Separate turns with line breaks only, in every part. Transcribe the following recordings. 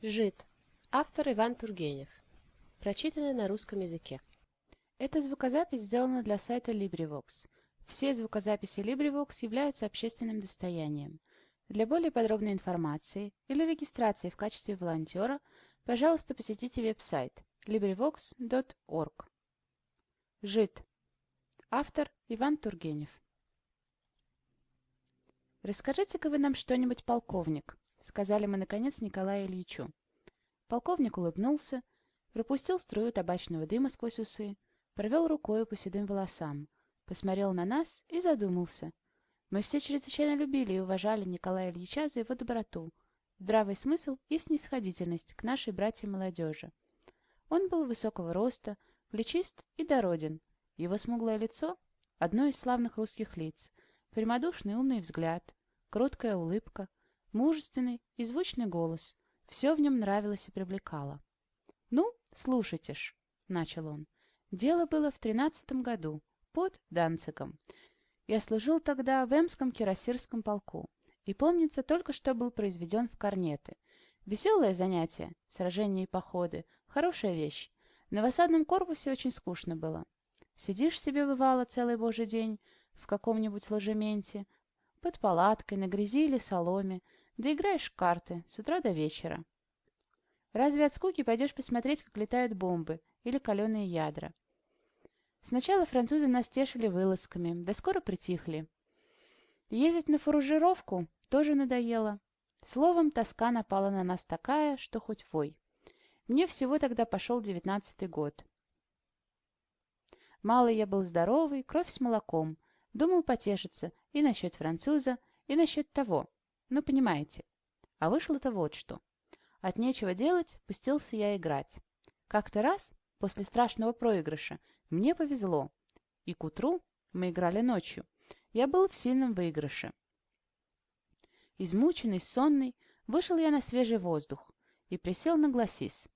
Жид. Автор Иван Тургенев. Прочитано на русском языке.
Эта звукозапись сделана для сайта LibriVox. Все звукозаписи LibriVox являются общественным достоянием. Для более подробной информации или регистрации в качестве волонтера, пожалуйста, посетите веб-сайт LibriVox.org. Жид. Автор Иван Тургенев. «Расскажите-ка вы нам что-нибудь, полковник», — сказали мы, наконец, Николаю Ильичу. Полковник улыбнулся, пропустил струю табачного дыма сквозь усы, провел рукой по седым волосам, посмотрел на нас и задумался. Мы все чрезвычайно любили и уважали Николая Ильича за его доброту, здравый смысл и снисходительность к нашей братьям-молодежи. Он был высокого роста, плечист и дороден. Его смуглое лицо — одно из славных русских лиц, прямодушный умный взгляд, кроткая улыбка, мужественный и звучный голос. Все в нем нравилось и привлекало. «Ну, слушайте ж», — начал он. «Дело было в тринадцатом году, под Данциком. Я служил тогда в Эмском кирасирском полку, и, помнится, только что был произведен в корнеты. Веселое занятие, сражения и походы, хорошая вещь. На в осадном корпусе очень скучно было. Сидишь себе, бывало, целый божий день в каком-нибудь ложементе, под палаткой, на грязи или соломе, да играешь в карты с утра до вечера. Разве от скуки пойдешь посмотреть, как летают бомбы или каленые ядра? Сначала французы нас тешили вылазками, да скоро притихли. Ездить на фуружировку тоже надоело. Словом, тоска напала на нас такая, что хоть вой. Мне всего тогда пошел девятнадцатый год. Малый я был здоровый, кровь с молоком. Думал потешиться и насчет француза, и насчет того. Ну, понимаете. А вышло-то вот что. От нечего делать, пустился я играть. Как-то раз, после страшного проигрыша, мне повезло. И к утру, мы играли ночью, я был в сильном выигрыше. Измученный, сонный, вышел я на свежий воздух и присел на гласис.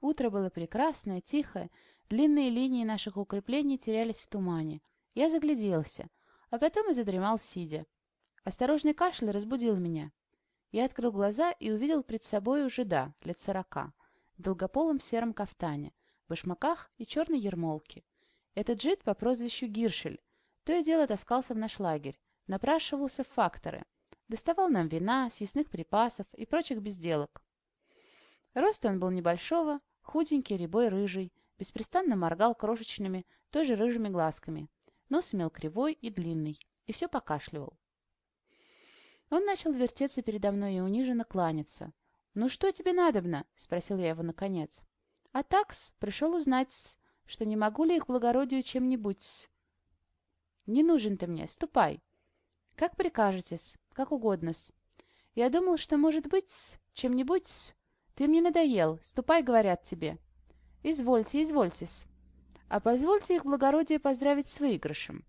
Утро было прекрасное, тихое, длинные линии наших укреплений терялись в тумане. Я загляделся, а потом и задремал сидя. Осторожный кашель разбудил меня. Я открыл глаза и увидел пред собой жида, лет сорока, в долгополом сером кафтане, башмаках и черной ермолке. Этот жид по прозвищу Гиршель то и дело таскался в наш лагерь, напрашивался в факторы, доставал нам вина, съестных припасов и прочих безделок. Рост он был небольшого, худенький, рябой, рыжий, беспрестанно моргал крошечными, тоже рыжими глазками. Нос имел кривой и длинный, и все покашливал. Он начал вертеться передо мной и униженно кланяться. «Ну что тебе надобно?» — спросил я его наконец. «А такс пришел узнать, что не могу ли их благородию чем-нибудь «Не нужен ты мне, ступай». «Как прикажете-с, как угодно-с. Я думал, что, может быть, чем-нибудь Ты мне надоел, ступай, говорят тебе». «Извольте, извольте-с. А позвольте их благородие поздравить с выигрышем».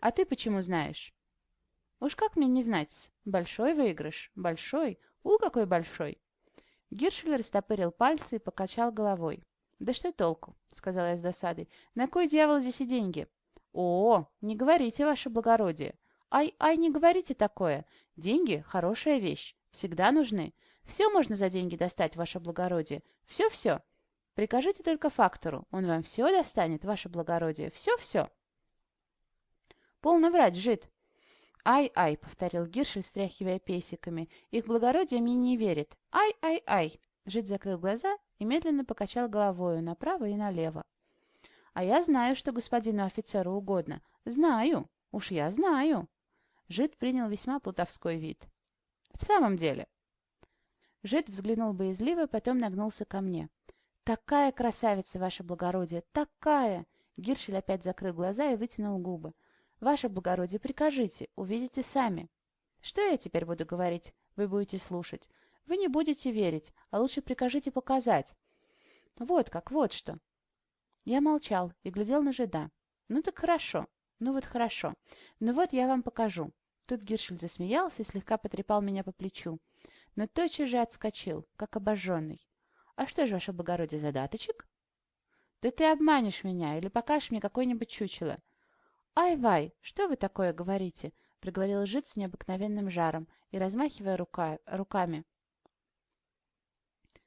«А ты почему знаешь?» «Уж как мне не знать-с? Большой выигрыш, большой, у, какой большой!» Гиршель растопырил пальцы и покачал головой. «Да что толку?» — сказала я с досадой. «На кой дьявол здесь и деньги?» «О, не говорите, ваше благородие! Ай, ай, не говорите такое! Деньги — хорошая вещь, всегда нужны. Все можно за деньги достать, ваше благородие. Все-все. Прикажите только фактору, он вам все достанет, ваше благородие. Все-все». «Полно врать, жид!» «Ай-ай», — повторил Гиршель, стряхивая песиками. «Их благородие мне не верит. Ай-ай-ай!» Жид закрыл глаза и медленно покачал головою направо и налево. А я знаю, что господину офицеру угодно. Знаю, уж я знаю. Жид принял весьма плутовской вид. В самом деле. Жид взглянул боязливо, потом нагнулся ко мне. «Такая красавица, ваше благородие, такая!» Гиршель опять закрыл глаза и вытянул губы. «Ваше благородие, прикажите, увидите сами». «Что я теперь буду говорить? Вы будете слушать. Вы не будете верить, а лучше прикажите показать». «Вот как, вот что. Я молчал и глядел на жида. «Ну так хорошо. Ну вот хорошо. Ну вот я вам покажу». Тут Гиршель засмеялся и слегка потрепал меня по плечу. Но тотчас же отскочил, как обожженный. «А что же, ваше благородие, задаточек?» «Да ты обманешь меня или покажешь мне какое-нибудь чучело». «Ай-вай, что вы такое говорите?» — проговорил жид с необыкновенным жаром и размахивая рука... руками.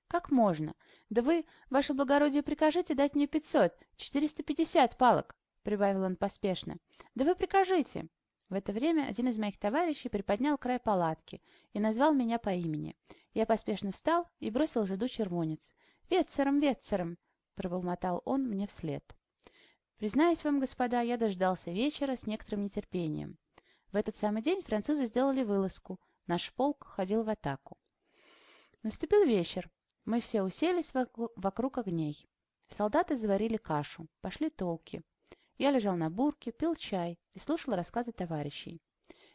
«Как можно? Да вы, ваше благородие, прикажите дать мне пятьсот, четыреста пятьдесят палок!» — прибавил он поспешно. «Да вы прикажите!» В это время один из моих товарищей приподнял край палатки и назвал меня по имени. Я поспешно встал и бросил жиду червонец. «Ветцером, ветцером!» — пробормотал он мне вслед. Признаюсь вам, господа, я дождался вечера с некоторым нетерпением. В этот самый день французы сделали вылазку. Наш полк ходил в атаку. Наступил вечер. Мы все уселись вокруг огней. Солдаты заварили кашу, пошли толки. Я лежал на бурке, пил чай и слушал рассказы товарищей.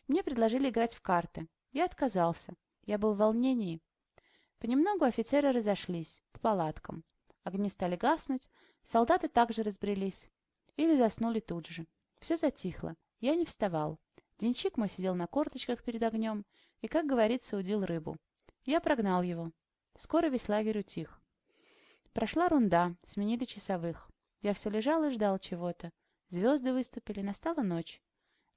Мне предложили играть в карты. Я отказался. Я был в волнении. Понемногу офицеры разошлись по палаткам. Огни стали гаснуть, солдаты также разбрелись. Или заснули тут же. Все затихло. Я не вставал. Денчик мой сидел на корточках перед огнем и, как говорится, удил рыбу. Я прогнал его. Скоро весь лагерь утих. Прошла рунда, сменили часовых. Я все лежал и ждал чего-то. Звезды выступили, настала ночь.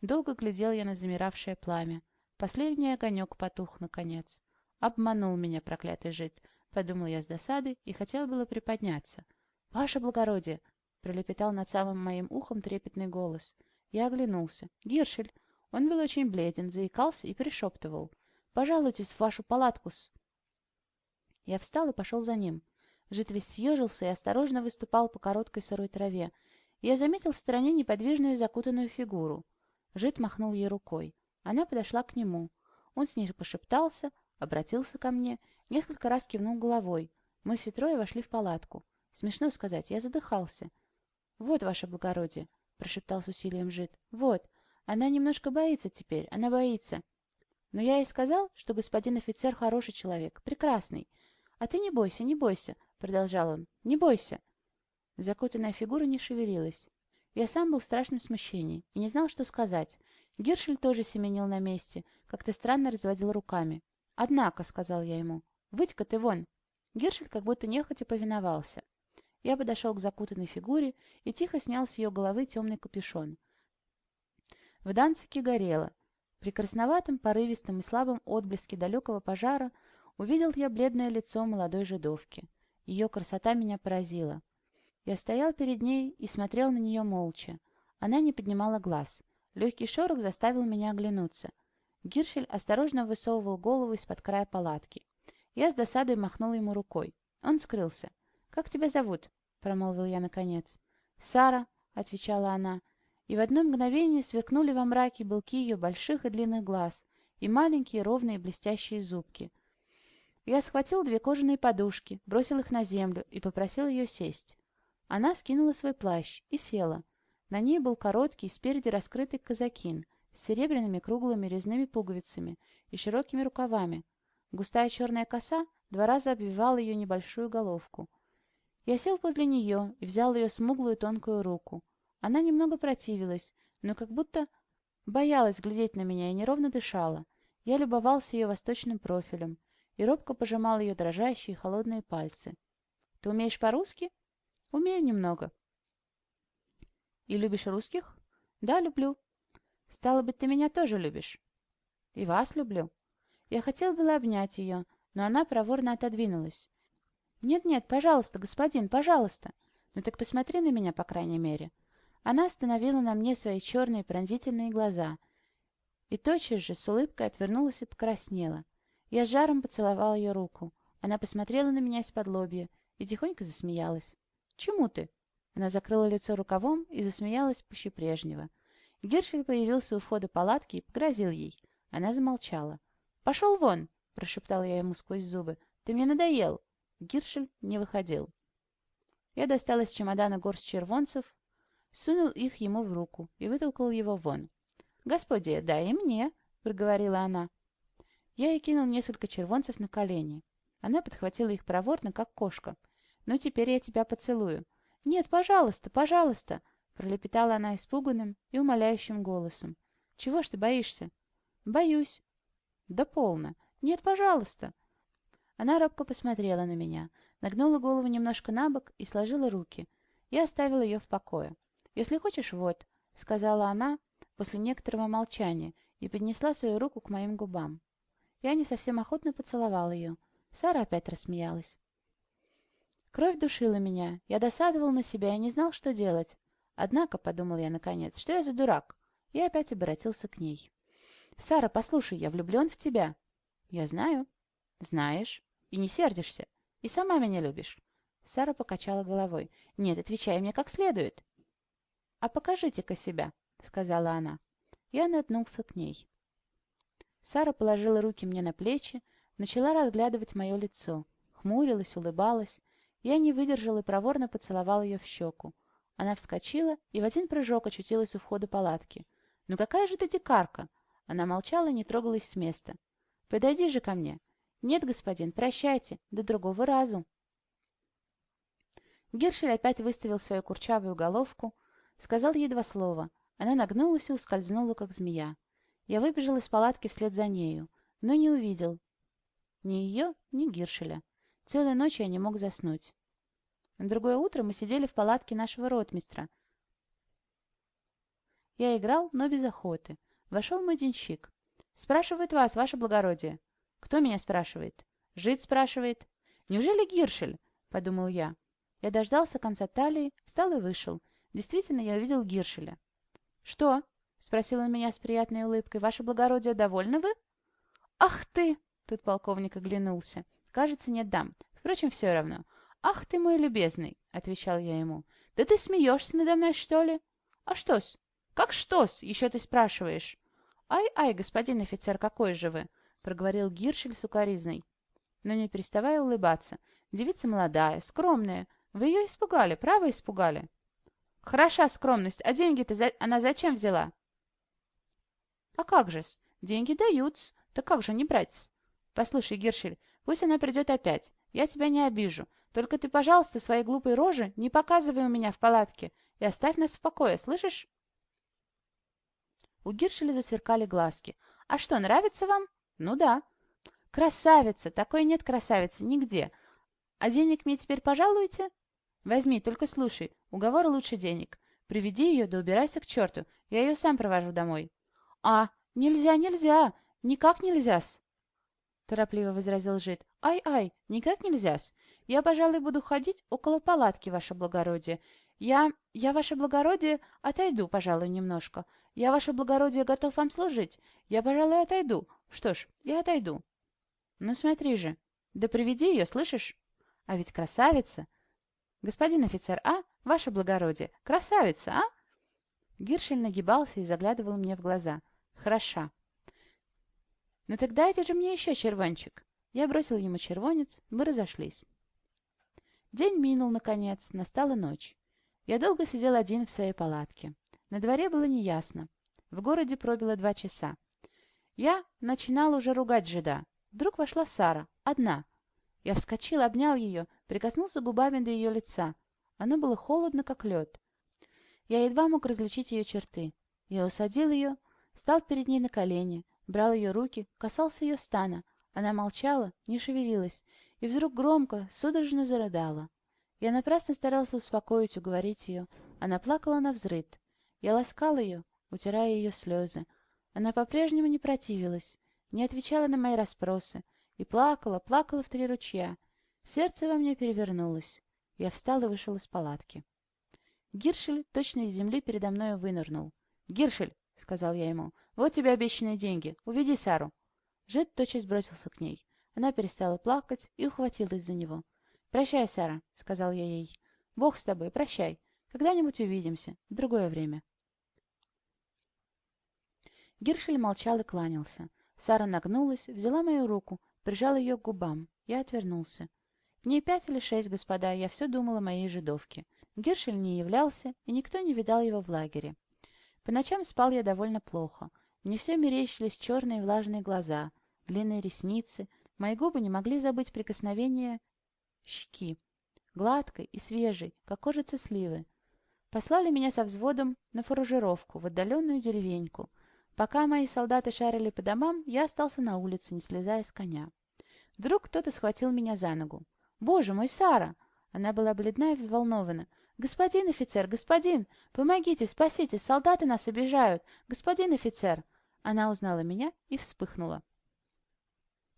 Долго глядел я на замиравшее пламя. Последний огонек потух, наконец. Обманул меня проклятый жид, подумал я с досады и хотел было приподняться. «Ваше благородие!» — пролепетал над самым моим ухом трепетный голос. Я оглянулся. «Гиршель!» Он был очень бледен, заикался и пришептывал. «Пожалуйтесь в вашу палатку-с!» Я встал и пошел за ним. Жид весь съежился и осторожно выступал по короткой сырой траве, я заметил в стороне неподвижную закутанную фигуру. Жид махнул ей рукой. Она подошла к нему. Он с ней пошептался, обратился ко мне, несколько раз кивнул головой. Мы все трое вошли в палатку. Смешно сказать, я задыхался. «Вот, ваше благородие», — прошептал с усилием Жид. «Вот. Она немножко боится теперь, она боится. Но я ей сказал, что господин офицер хороший человек, прекрасный. А ты не бойся, не бойся», — продолжал он. «Не бойся. Закутанная фигура не шевелилась. Я сам был в страшном смущении и не знал, что сказать. Гершель тоже семенил на месте, как-то странно разводил руками. «Однако», — сказал я ему, — «выйдь-ка ты вон». Гершель как будто нехотя повиновался. Я подошел к закутанной фигуре и тихо снял с ее головы темный капюшон. В Данцике горело. При красноватом, порывистом и слабом отблеске далекого пожара увидел я бледное лицо молодой жидовки. Ее красота меня поразила. Я стоял перед ней и смотрел на нее молча. Она не поднимала глаз. Легкий шорох заставил меня оглянуться. Гиршель осторожно высовывал голову из-под края палатки. Я с досадой махнул ему рукой. Он скрылся. «Как тебя зовут?» — промолвил я наконец. «Сара», — отвечала она, и в одно мгновение сверкнули во мраке белки ее больших и длинных глаз и маленькие ровные блестящие зубки. Я схватил две кожаные подушки, бросил их на землю и попросил ее сесть. Она скинула свой плащ и села. На ней был короткий, спереди раскрытый казакин с серебряными круглыми резными пуговицами и широкими рукавами. Густая черная коса два раза обвивала ее небольшую головку. Я сел подле нее и взял ее смуглую тонкую руку. Она немного противилась, но как будто боялась глядеть на меня и неровно дышала. Я любовался ее восточным профилем и робко пожимал ее дрожащие холодные пальцы. «Ты умеешь по-русски?» Умею немного. И любишь русских? Да, люблю. Стало быть, ты меня тоже любишь. И вас люблю. Я хотел было обнять ее, но она проворно отодвинулась. «Нет-нет, пожалуйста, господин, пожалуйста. Ну так посмотри на меня, по крайней мере». Она остановила на мне свои черные пронзительные глаза и тотчас же с улыбкой отвернулась и покраснела. Я жаром поцеловал ее руку. Она посмотрела на меня из-под лобья и тихонько засмеялась. «Чему ты?» Она закрыла лицо рукавом и засмеялась пуще прежнего. Гершель появился у входа палатки и погрозил ей. Она замолчала. «Пошел вон!» — прошептал я ему сквозь зубы. «Ты мне надоел!» Гиршель не выходил. Я достал из чемодана горсть червонцев, сунул их ему в руку и вытолкал его вон. «Господи, дай и мне!» — проговорила она. Я ей кинул несколько червонцев на колени. Она подхватила их проворно, как кошка, ну, теперь я тебя поцелую. Нет, пожалуйста, пожалуйста, пролепетала она испуганным и умоляющим голосом. Чего ж ты боишься? Боюсь. Да полно. Нет, пожалуйста. Она робко посмотрела на меня, нагнула голову немножко на бок и сложила руки. Я оставила ее в покое. «Если хочешь, вот», — сказала она после некоторого молчания и поднесла свою руку к моим губам. Я не совсем охотно поцеловал ее. Сара опять рассмеялась. Кровь душила меня, я досадовал на себя и не знал, что делать. Однако, — подумал я наконец, — что я за дурак? И опять обратился к ней. «Сара, послушай, я влюблен в тебя». «Я знаю». «Знаешь. И не сердишься. И сама меня любишь». Сара покачала головой. «Нет, отвечай мне как следует». «А покажите-ка себя», — сказала она. Я наткнулся к ней. Сара положила руки мне на плечи, начала разглядывать мое лицо. Хмурилась, улыбалась. Я не выдержал и проворно поцеловал ее в щеку. Она вскочила и в один прыжок очутилась у входа палатки. «Ну какая же ты дикарка!» Она молчала и не трогалась с места. «Подойди же ко мне!» «Нет, господин, прощайте, до другого разу!» Гершель опять выставил свою курчавую головку, сказал ей два слова. Она нагнулась и ускользнула, как змея. Я выбежал из палатки вслед за нею, но не увидел ни ее, ни Гиршеля. Целую ночь я не мог заснуть. На другое утро мы сидели в палатке нашего ротмистра. Я играл, но без охоты. Вошел мой денщик. «Спрашивает вас, ваше благородие». «Кто меня спрашивает?» «Жид спрашивает». «Неужели Гиршель?» — подумал я. Я дождался конца талии, встал и вышел. Действительно, я увидел Гиршеля. «Что?» — спросил он меня с приятной улыбкой. «Ваше благородие, довольны вы?» «Ах ты!» — тут полковник оглянулся. «Кажется, нет дам. Впрочем, все равно. Ах ты мой любезный!» — отвечал я ему. «Да ты смеешься надо мной, что ли?» «А что-с?» «Как что-с? Еще ты спрашиваешь?» «Ай-ай, господин офицер, какой же вы!» — проговорил Гиршель сукоризной. Но не переставая улыбаться. «Девица молодая, скромная. Вы ее испугали, право испугали?» Хороша скромность, а деньги-то за... она зачем взяла? А как же-с? Деньги дают-с. Так как же не брать-с? Послушай, Гершель, пусть она придет опять. Я тебя не обижу. Только ты, пожалуйста, своей глупой рожи не показывай у меня в палатке и оставь нас в покое, слышишь? У Гиршеля засверкали глазки. «А что, нравится вам?» «Ну да». «Красавица! Такой нет красавицы нигде. А денег мне теперь пожалуете?» Возьми, только слушай, уговор лучше денег. Приведи ее, да убирайся к черту, я ее сам провожу домой. А, нельзя, нельзя, никак нельзя-с. Торопливо возразил жид. Ай-ай, никак нельзя-с. Я, пожалуй, буду ходить около палатки, ваше благородие. Я, я, ваше благородие, отойду, пожалуй, немножко. Я, ваше благородие, готов вам служить. Я, пожалуй, отойду. Что ж, я отойду. Ну смотри же, да приведи ее, слышишь? А ведь красавица, «Господин офицер, а? Ваше благородие! Красавица, а?» Гиршель нагибался и заглядывал мне в глаза. «Хороша». «Ну так дайте же мне еще червончик». Я бросил ему червонец, мы разошлись. День минул, наконец, настала ночь. Я долго сидел один в своей палатке. На дворе было неясно. В городе пробило два часа. Я начинал уже ругать жида. Вдруг вошла Сара, одна. Я вскочил, обнял ее, прикоснулся губами до ее лица. Оно было холодно, как лед. Я едва мог различить ее черты. Я усадил ее, стал перед ней на колени, брал ее руки, касался ее стана. Она молчала, не шевелилась, и вдруг громко, судорожно зарыдала. Я напрасно старался успокоить, уговорить ее. Она плакала на взрыд. Я ласкал ее, утирая ее слезы. Она по-прежнему не противилась, не отвечала на мои расспросы и плакала, плакала в три ручья. Сердце во мне перевернулось. Я встал и вышел из палатки. Гиршель точно из земли передо мной вынырнул. «Гиршель!» — сказал я ему. «Вот тебе обещанные деньги. Уведи Сару». Жет тотчас бросился к ней. Она перестала плакать и ухватилась за него. «Прощай, Сара», — сказал я ей. «Бог с тобой, прощай. Когда-нибудь увидимся. В другое время». Гиршель молчал и кланялся. Сара нагнулась, взяла мою руку, прижала ее к губам. Я отвернулся. Дней пять или шесть, господа, я все думала о моей жидовке. Гершель не являлся, и никто не видал его в лагере. По ночам спал я довольно плохо. Мне все мерещились черные влажные глаза, длинные ресницы. Мои губы не могли забыть прикосновение щеки, гладкой и свежей, как кожица сливы. Послали меня со взводом на фуражировку в отдаленную деревеньку. Пока мои солдаты шарили по домам, я остался на улице, не слезая с коня. Вдруг кто-то схватил меня за ногу. «Боже мой, Сара!» Она была бледна и взволнована. «Господин офицер, господин! Помогите, спасите! Солдаты нас обижают! Господин офицер!» Она узнала меня и вспыхнула.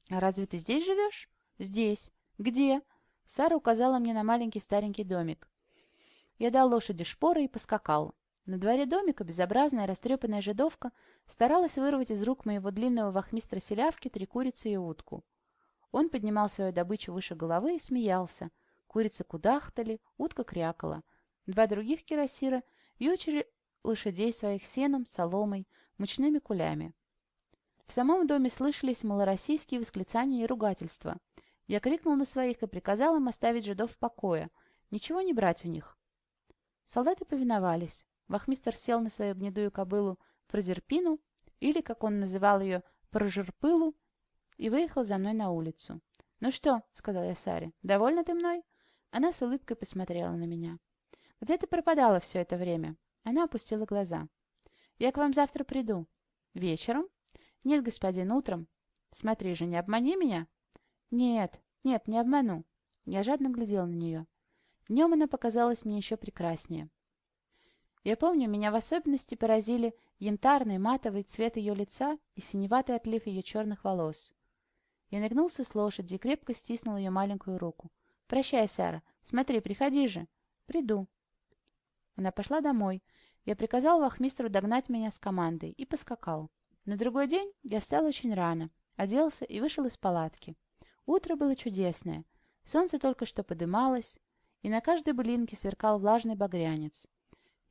«А разве ты здесь живешь?» «Здесь. Где?» Сара указала мне на маленький старенький домик. Я дал лошади шпоры и поскакал. На дворе домика безобразная растрепанная жидовка старалась вырвать из рук моего длинного вахмистра селявки три курицы и утку. Он поднимал свою добычу выше головы и смеялся. Курицы кудахтали, утка крякала. Два других кирасира вьючили лошадей своих сеном, соломой, мучными кулями. В самом доме слышались малороссийские восклицания и ругательства. Я крикнул на своих и приказал им оставить жидов в покое, ничего не брать у них. Солдаты повиновались. Вахмистер сел на свою гнедую кобылу Прозерпину, или, как он называл ее, Прожерпылу, и выехал за мной на улицу. «Ну что?» — сказал я Саре. «Довольна ты мной?» Она с улыбкой посмотрела на меня. «Где ты пропадала все это время?» Она опустила глаза. «Я к вам завтра приду». «Вечером?» «Нет, господин, утром». «Смотри же, не обмани меня». «Нет, нет, не обману». Я жадно глядел на нее. Днем она показалась мне еще прекраснее. Я помню, меня в особенности поразили янтарный матовый цвет ее лица и синеватый отлив ее черных волос. Я нагнулся с лошади и крепко стиснул ее маленькую руку. «Прощай, Сара. Смотри, приходи же». «Приду». Она пошла домой. Я приказал вахмистру догнать меня с командой и поскакал. На другой день я встал очень рано, оделся и вышел из палатки. Утро было чудесное. Солнце только что подымалось, и на каждой былинке сверкал влажный багрянец.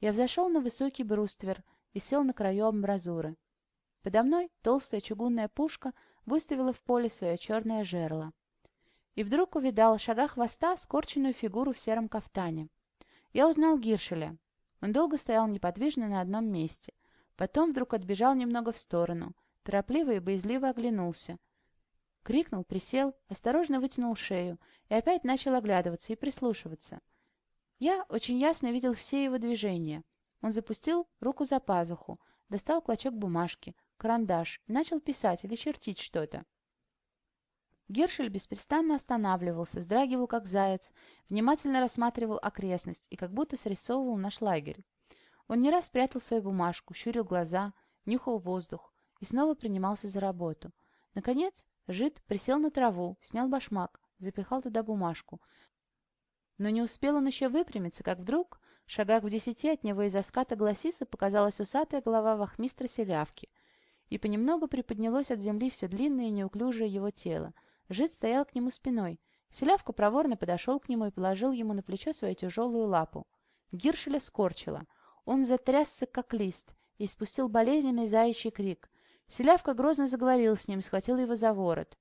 Я взошел на высокий бруствер и сел на краю амбразуры. Подо мной толстая чугунная пушка выставила в поле свое черное жерло. И вдруг увидал в шагах хвоста скорченную фигуру в сером кафтане. Я узнал Гиршеля. Он долго стоял неподвижно на одном месте. Потом вдруг отбежал немного в сторону, торопливо и боязливо оглянулся. Крикнул, присел, осторожно вытянул шею и опять начал оглядываться и прислушиваться. Я очень ясно видел все его движения. Он запустил руку за пазуху, достал клочок бумажки, карандаш и начал писать или чертить что-то. Гершель беспрестанно останавливался, вздрагивал как заяц, внимательно рассматривал окрестность и как будто срисовывал наш лагерь. Он не раз прятал свою бумажку, щурил глаза, нюхал воздух и снова принимался за работу. Наконец, жид присел на траву, снял башмак, запихал туда бумажку. Но не успел он еще выпрямиться, как вдруг, шагах в десяти от него из-за ската гласиса показалась усатая голова вахмистра селявки, и понемногу приподнялось от земли все длинное и неуклюжее его тело. Жид стоял к нему спиной. Селявка проворно подошел к нему и положил ему на плечо свою тяжелую лапу. Гиршеля скорчила. Он затрясся, как лист, и спустил болезненный заячий крик. Селявка грозно заговорил с ним, схватил его за ворот.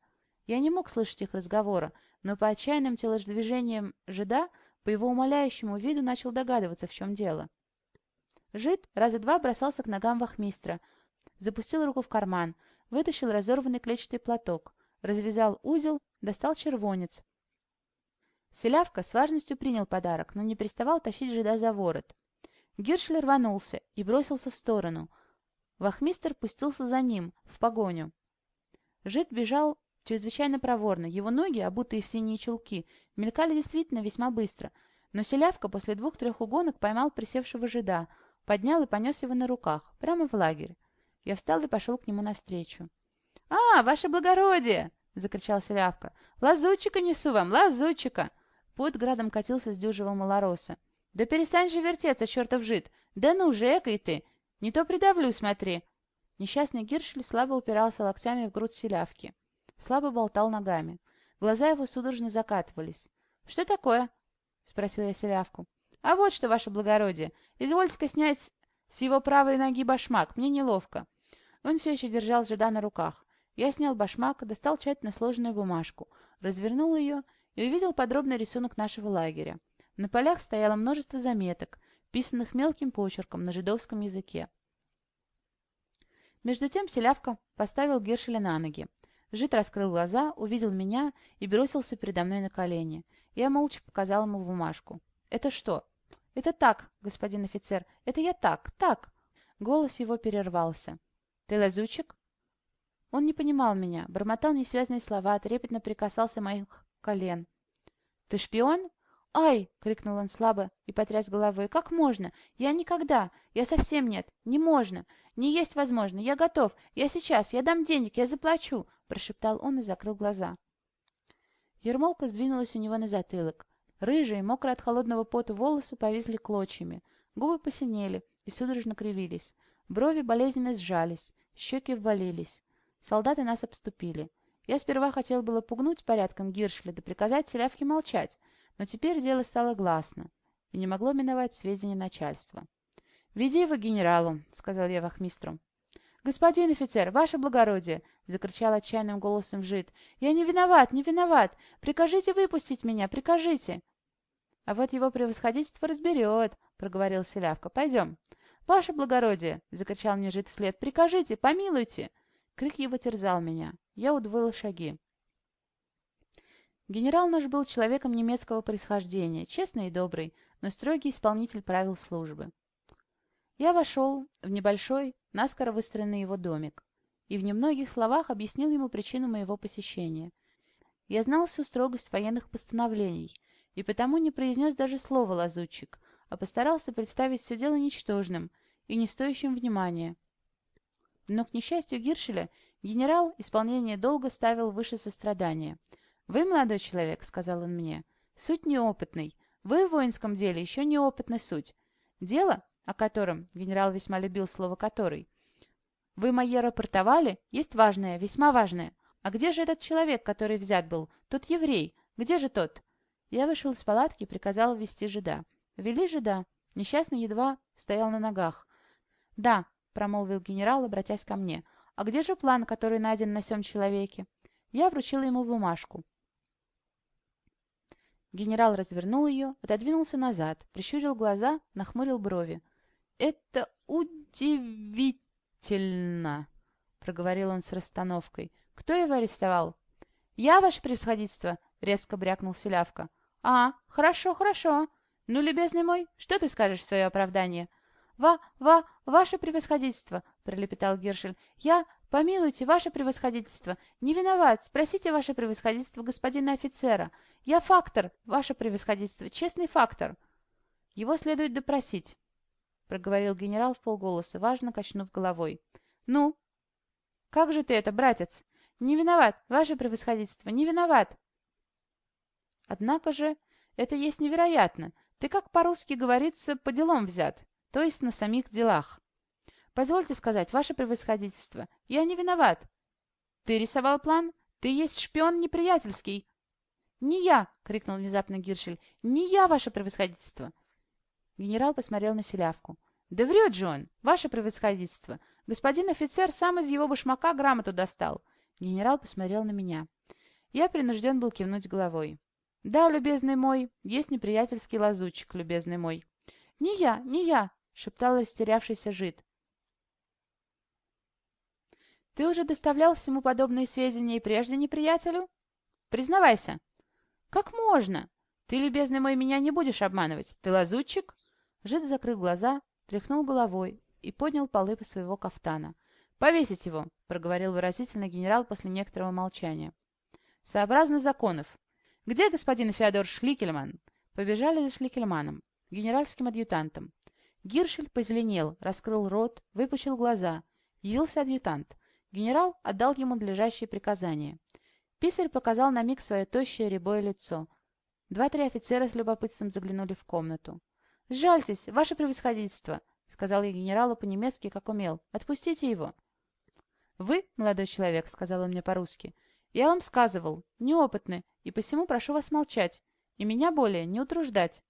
Я не мог слышать их разговора, но по отчаянным телодвижениям жида, по его умоляющему виду, начал догадываться, в чем дело. Жид раза два бросался к ногам вахмистра, запустил руку в карман, вытащил разорванный клетчатый платок, развязал узел, достал червонец. Селявка с важностью принял подарок, но не приставал тащить жида за ворот. Гиршлер рванулся и бросился в сторону. Вахмистер пустился за ним, в погоню. Жид бежал чрезвычайно проворно. Его ноги, обутые в синие чулки, мелькали действительно весьма быстро. Но селявка после двух-трех угонок поймал присевшего жида, поднял и понес его на руках, прямо в лагерь. Я встал и пошел к нему навстречу. «А, ваше благородие!» — закричал селявка. «Лазутчика несу вам, лазутчика!» Пот градом катился с дюжего малороса. «Да перестань же вертеться, чертов жид! Да ну же, экой ты! Не то придавлю, смотри!» Несчастный Гиршель слабо упирался локтями в грудь селявки. Слабо болтал ногами. Глаза его судорожно закатывались. «Что такое?» — спросил я селявку. «А вот что, ваше благородие! Извольте-ка снять с его правой ноги башмак, мне неловко». Он все еще держал жида на руках. Я снял башмак, достал тщательно сложенную бумажку, развернул ее и увидел подробный рисунок нашего лагеря. На полях стояло множество заметок, писанных мелким почерком на жидовском языке. Между тем селявка поставил Гершеля на ноги. Жид раскрыл глаза, увидел меня и бросился передо мной на колени. Я молча показал ему бумажку. «Это что?» «Это так, господин офицер. Это я так, так!» Голос его перервался. «Ты лазучик?» Он не понимал меня, бормотал несвязные слова, трепетно прикасался моих колен. «Ты шпион?» «Ай!» — крикнул он слабо и потряс головой. «Как можно? Я никогда! Я совсем нет! Не можно! Не есть возможно! Я готов! Я сейчас! Я дам денег! Я заплачу!» — прошептал он и закрыл глаза. Ермолка сдвинулась у него на затылок. Рыжие, мокрые от холодного пота волосы повисли клочьями. Губы посинели и судорожно кривились. Брови болезненно сжались, щеки ввалились. Солдаты нас обступили. Я сперва хотел было пугнуть порядком Гиршля да приказать селявке молчать, но теперь дело стало гласно и не могло миновать сведения начальства. «Веди его генералу», — сказал я вахмистру. «Господин офицер, ваше благородие!» — закричал отчаянным голосом жид. «Я не виноват, не виноват! Прикажите выпустить меня, прикажите!» «А вот его превосходительство разберет», — проговорил Селявка. «Пойдем». «Ваше благородие!» — закричал мне жид вслед. «Прикажите, помилуйте!» Крик его терзал меня. Я удвоил шаги. Генерал наш был человеком немецкого происхождения, честный и добрый, но строгий исполнитель правил службы. Я вошел в небольшой, наскоро выстроенный его домик и в немногих словах объяснил ему причину моего посещения. Я знал всю строгость военных постановлений и потому не произнес даже слова лазутчик, а постарался представить все дело ничтожным и не стоящим внимания. Но, к несчастью Гиршеля, генерал исполнение долга ставил выше сострадания. «Вы, молодой человек», — сказал он мне, — «суть неопытный. Вы в воинском деле еще неопытный суть. Дело, о котором генерал весьма любил слово «который», вы мои рапортовали, есть важное, весьма важное. А где же этот человек, который взят был? Тот еврей. Где же тот? Я вышел из палатки и приказал ввести жида. Вели жида. Несчастный едва стоял на ногах. «Да», — промолвил генерал, обратясь ко мне. «А где же план, который найден на сём человеке?» Я вручил ему бумажку. Генерал развернул ее, отодвинулся назад, прищурил глаза, нахмурил брови. «Это удивительно!» Проговорил он с расстановкой. «Кто его арестовал?» «Я, ваше превосходительство», — резко брякнул Селявка. «А, хорошо, хорошо. Ну, любезный мой, что ты скажешь в свое оправдание?» «Ва, ва, ваше превосходительство», — пролепетал Гершель. «Я, помилуйте, ваше превосходительство, не виноват. Спросите ваше превосходительство господина офицера. Я фактор, ваше превосходительство, честный фактор». «Его следует допросить», — проговорил генерал в полголоса, важно качнув головой. «Ну? Как же ты это, братец? Не виноват, ваше превосходительство, не виноват!» «Однако же, это есть невероятно. Ты, как по-русски говорится, по делам взят, то есть на самих делах. Позвольте сказать, ваше превосходительство, я не виноват. Ты рисовал план? Ты есть шпион неприятельский!» «Не я!» — крикнул внезапно Гиршель. «Не я, ваше превосходительство!» Генерал посмотрел на селявку. «Да врет же он, ваше превосходительство! Господин офицер сам из его башмака грамоту достал!» Генерал посмотрел на меня. Я принужден был кивнуть головой. «Да, любезный мой, есть неприятельский лазутчик, любезный мой». «Не я, не я!» — шептал растерявшийся жид. «Ты уже доставлял всему подобные сведения и прежде неприятелю?» «Признавайся!» «Как можно? Ты, любезный мой, меня не будешь обманывать. Ты лазутчик?» Жид закрыл глаза, тряхнул головой и поднял полы по своего кафтана. «Повесить его!» — проговорил выразительно генерал после некоторого молчания. «Сообразно законов. Где господин Феодор Шликельман?» Побежали за Шликельманом, генеральским адъютантом. Гиршель позеленел, раскрыл рот, выпучил глаза. Явился адъютант. Генерал отдал ему надлежащие приказания. Писарь показал на миг свое тощее рябое лицо. Два-три офицера с любопытством заглянули в комнату. «Сжальтесь, ваше превосходительство!» — сказал я генералу по-немецки, как умел. «Отпустите его!» «Вы, молодой человек», — сказал он мне по-русски, — «я вам сказывал, неопытны, и посему прошу вас молчать, и меня более не утруждать».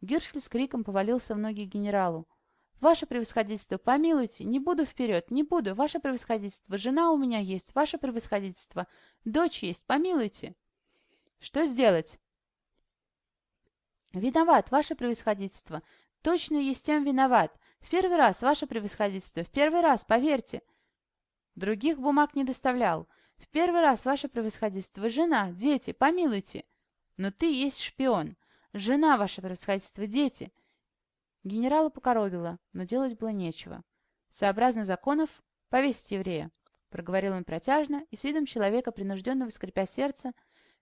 Гиршель с криком повалился в ноги генералу. «Ваше превосходительство, помилуйте, не буду вперед, не буду, ваше превосходительство, жена у меня есть, ваше превосходительство, дочь есть, помилуйте». «Что сделать?» «Виноват, ваше превосходительство. Точно есть тем виноват. В первый раз, ваше превосходительство, в первый раз, поверьте». Других бумаг не доставлял. «В первый раз, ваше превосходительство, жена, дети, помилуйте». «Но ты есть шпион. Жена, ваше превосходительство, дети». Генерала покоробило, но делать было нечего. «Сообразно законов, повесить еврея», — проговорил он протяжно и с видом человека, принужденного, скрипя сердце,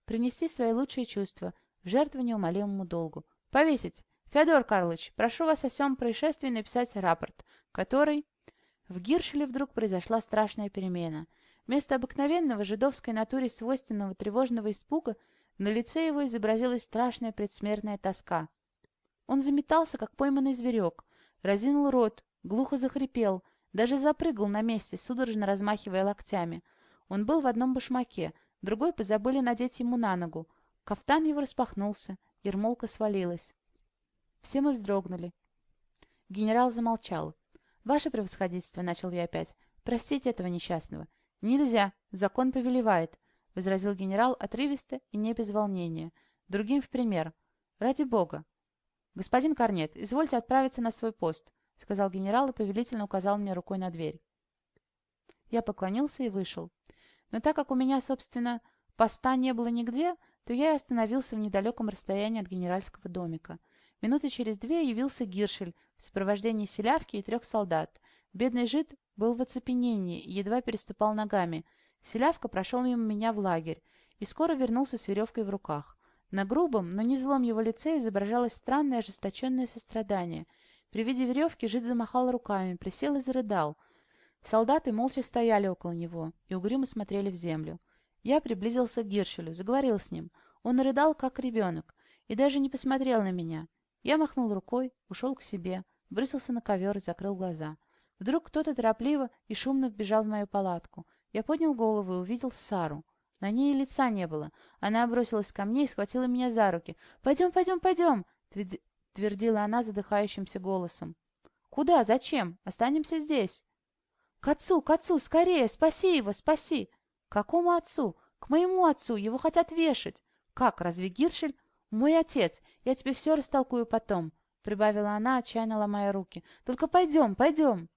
принести свои лучшие чувства — в жертву неумолимому долгу. Повесить! Федор Карлович, прошу вас о всем происшествии написать рапорт, который... В Гиршеле вдруг произошла страшная перемена. Вместо обыкновенного жидовской натуре свойственного тревожного испуга На лице его изобразилась страшная предсмертная тоска. Он заметался, как пойманный зверек, разинул рот, глухо захрипел, даже запрыгал на месте, судорожно размахивая локтями. Он был в одном башмаке, другой позабыли надеть ему на ногу. Кафтан его распахнулся, ермолка свалилась. Все мы вздрогнули. Генерал замолчал. «Ваше превосходительство», — начал я опять, — «простите этого несчастного». «Нельзя, закон повелевает», — возразил генерал отрывисто и не без волнения. «Другим в пример. Ради бога». «Господин Корнет, извольте отправиться на свой пост», — сказал генерал и повелительно указал мне рукой на дверь. Я поклонился и вышел. Но так как у меня, собственно, поста не было нигде, то я и остановился в недалеком расстоянии от генеральского домика. Минуты через две явился Гиршель в сопровождении селявки и трех солдат. Бедный жид был в оцепенении и едва переступал ногами. Селявка прошел мимо меня в лагерь и скоро вернулся с веревкой в руках. На грубом, но не злом его лице изображалось странное ожесточенное сострадание. При виде веревки жид замахал руками, присел и зарыдал. Солдаты молча стояли около него и угрюмо смотрели в землю. Я приблизился к Гиршелю, заговорил с ним. Он рыдал, как ребенок, и даже не посмотрел на меня. Я махнул рукой, ушел к себе, бросился на ковер и закрыл глаза. Вдруг кто-то торопливо и шумно вбежал в мою палатку. Я поднял голову и увидел Сару. На ней и лица не было. Она бросилась ко мне и схватила меня за руки. «Пойдем, пойдем, пойдем!» — твердила она задыхающимся голосом. «Куда? Зачем? Останемся здесь!» «К отцу, к отцу! Скорее! Спаси его! Спаси!» «Какому отцу? К моему отцу! Его хотят вешать!» «Как? Разве Гиршель?» «Мой отец! Я тебе все растолкую потом!» — прибавила она, отчаянно ломая руки. «Только пойдем, пойдем!»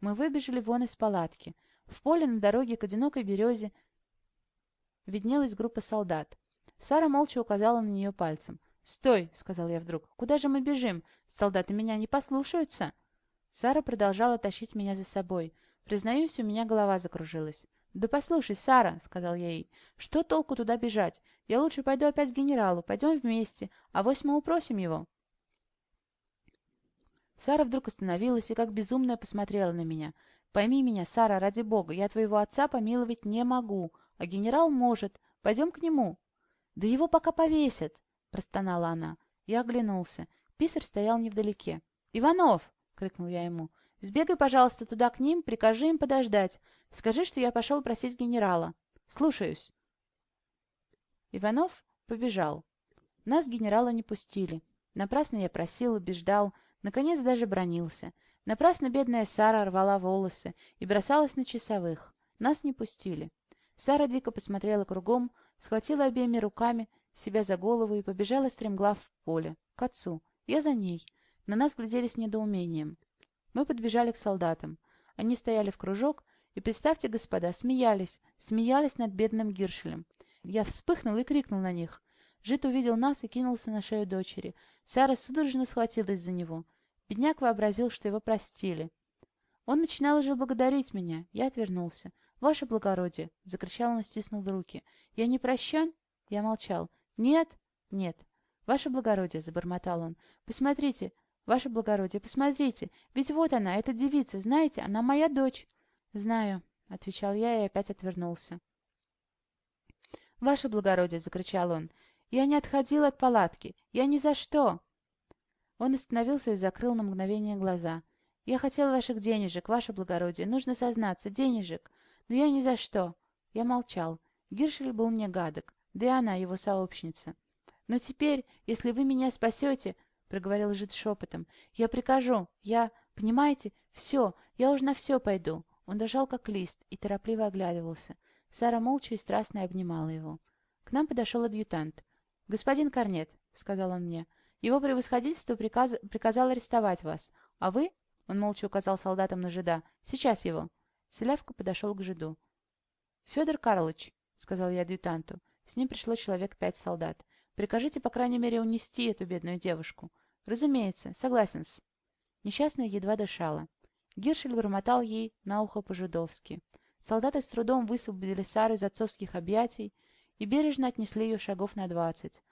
Мы выбежали вон из палатки. В поле на дороге к одинокой березе виднелась группа солдат. Сара молча указала на нее пальцем. «Стой!» — сказал я вдруг. «Куда же мы бежим? Солдаты меня не послушаются!» Сара продолжала тащить меня за собой. Признаюсь, у меня голова закружилась. «Да послушай, Сара!» — сказал я ей. «Что толку туда бежать? Я лучше пойду опять к генералу. Пойдем вместе. А вось мы упросим его». Сара вдруг остановилась и как безумная посмотрела на меня. «Пойми меня, Сара, ради бога, я твоего отца помиловать не могу, а генерал может. Пойдем к нему». «Да его пока повесят», — простонала она. Я оглянулся. Писарь стоял невдалеке. «Иванов!» — крикнул я ему. «Сбегай, пожалуйста, туда к ним, прикажи им подождать. Скажи, что я пошел просить генерала. Слушаюсь». Иванов побежал. Нас генерала не пустили. Напрасно я просил, убеждал, Наконец даже бронился. Напрасно бедная Сара рвала волосы и бросалась на часовых. Нас не пустили. Сара дико посмотрела кругом, схватила обеими руками себя за голову и побежала стремглав в поле, к отцу. Я за ней. На нас глядели с недоумением. Мы подбежали к солдатам. Они стояли в кружок и, представьте, господа, смеялись, смеялись над бедным Гиршелем. Я вспыхнул и крикнул на них. Жид увидел нас и кинулся на шею дочери. Сара судорожно схватилась за него. Бедняк вообразил, что его простили. Он начинал уже благодарить меня. Я отвернулся. «Ваше благородие!» — закричал он и стиснул руки. «Я не прощен?» Я молчал. «Нет?» «Нет». «Ваше благородие!» — забормотал он. «Посмотрите! Ваше благородие, посмотрите! Ведь вот она, эта девица, знаете, она моя дочь!» «Знаю», — отвечал я и опять отвернулся. «Ваше благородие!» — закричал он. Я не отходил от палатки. Я ни за что!» Он остановился и закрыл на мгновение глаза. «Я хотел ваших денежек, ваше благородие. Нужно сознаться, денежек. Но я ни за что!» Я молчал. Гиршель был мне гадок, да и она его сообщница. «Но теперь, если вы меня спасете, — проговорил жид шепотом, — я прикажу, я, понимаете, все, я уж на все пойду». Он дрожал, как лист, и торопливо оглядывался. Сара молча и страстно обнимала его. К нам подошел адъютант. «Господин Корнет», — сказал он мне, — «его превосходительство приказ... приказал арестовать вас. А вы...» — он молча указал солдатам на жида. «Сейчас его». Селявка подошел к жиду. «Федор Карлович», — сказал я адъютанту, — с ним пришло человек пять солдат. «Прикажите, по крайней мере, унести эту бедную девушку». «Разумеется, согласен-с». Несчастная едва дышала. Гиршель бормотал ей на ухо по-жидовски. Солдаты с трудом высвободили Сару из отцовских объятий, и бережно отнесли ее шагов на двадцать.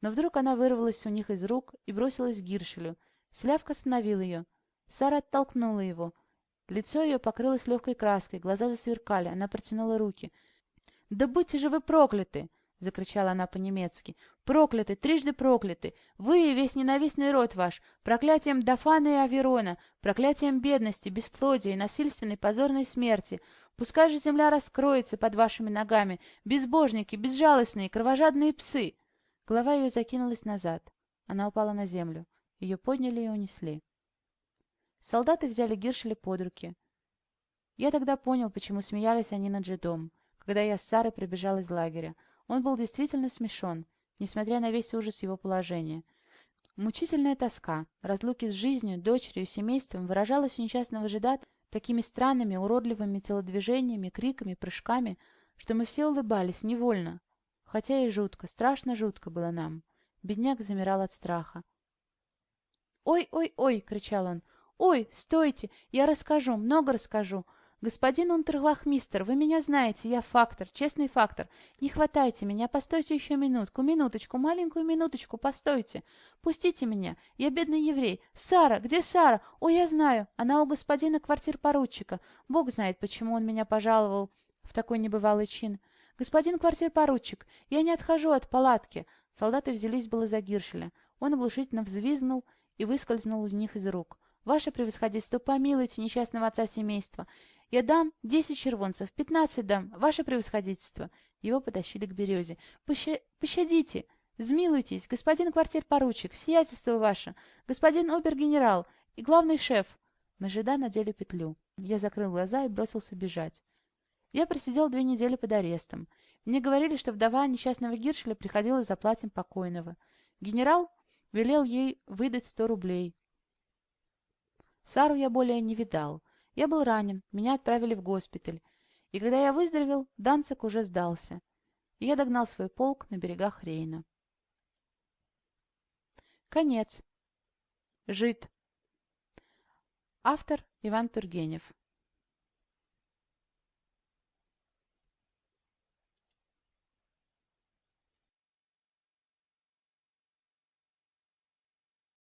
Но вдруг она вырвалась у них из рук и бросилась к Гиршелю. Слявка остановил ее. Сара оттолкнула его. Лицо ее покрылось легкой краской, глаза засверкали, она протянула руки. «Да будьте же вы прокляты!» —— закричала она по-немецки. «Прокляты, трижды прокляты! Вы и весь ненавистный род ваш! Проклятием Дафана и Аверона! Проклятием бедности, бесплодия и насильственной позорной смерти! Пускай же земля раскроется под вашими ногами! Безбожники, безжалостные, кровожадные псы!» Голова ее закинулась назад. Она упала на землю. Ее подняли и унесли. Солдаты взяли Гиршеля под руки. Я тогда понял, почему смеялись они над Джедом, когда я с Сарой прибежал из лагеря. Он был действительно смешон, несмотря на весь ужас его положения. Мучительная тоска, разлуки с жизнью, дочерью, семейством выражалась у несчастного жида такими странными, уродливыми телодвижениями, криками, прыжками, что мы все улыбались невольно. Хотя и жутко, страшно жутко было нам. Бедняк замирал от страха. «Ой, ой, ой!» — кричал он. «Ой, стойте! Я расскажу, много расскажу. «Господин унтервахмистер, вы меня знаете, я фактор, честный фактор. Не хватайте меня, постойте еще минутку, минуточку, маленькую минуточку, постойте. Пустите меня, я бедный еврей. Сара, где Сара? О, я знаю, она у господина квартир-поручика. Бог знает, почему он меня пожаловал в такой небывалый чин. Господин квартир-поручик, я не отхожу от палатки». Солдаты взялись было за Гиршеля. Он оглушительно взвизнул и выскользнул у них из рук. «Ваше превосходительство, помилуйте несчастного отца семейства. Я дам десять червонцев, пятнадцать дам, ваше превосходительство. Его потащили к березе. Поща... Пощадите, змилуйтесь, господин квартир-поручик, сиятельство ваше, господин обер-генерал и главный шеф. На жида надели петлю. Я закрыл глаза и бросился бежать. Я просидел две недели под арестом. Мне говорили, что вдова несчастного Гиршеля приходила за платьем покойного. Генерал велел ей выдать сто рублей. Сару я более не видал. Я был ранен, меня отправили в госпиталь. И когда я выздоровел, Данцик уже сдался. И я догнал свой полк на берегах Рейна. Конец. Жид. Автор Иван Тургенев.